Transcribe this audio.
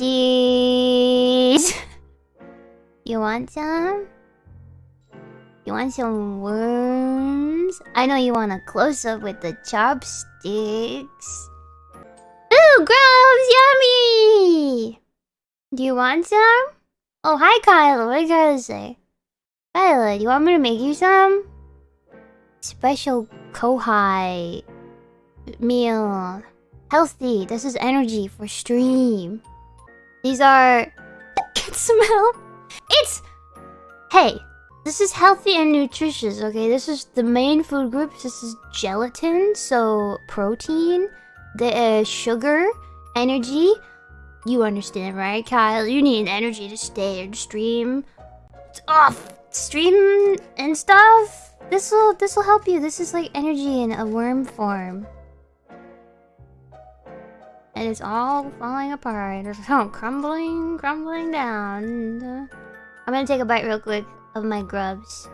cheese. you want some? You want some worms? I know you want a close up with the chopsticks. Ooh, grubs, yummy! Do you want some? Oh, hi, Kyla. What did Kyla say? Kyla, do you want me to make you some? Special Kohai meal. Healthy. This is energy for stream. These are... Can smell. It's... Hey, this is healthy and nutritious, okay? This is the main food group. This is gelatin, so protein, the uh, sugar, energy. You understand, right, Kyle? You need energy to stay and stream. Off stream and stuff. This will this will help you. This is like energy in a worm form. And it's all falling apart. It's all crumbling, crumbling down. I'm gonna take a bite real quick of my grubs.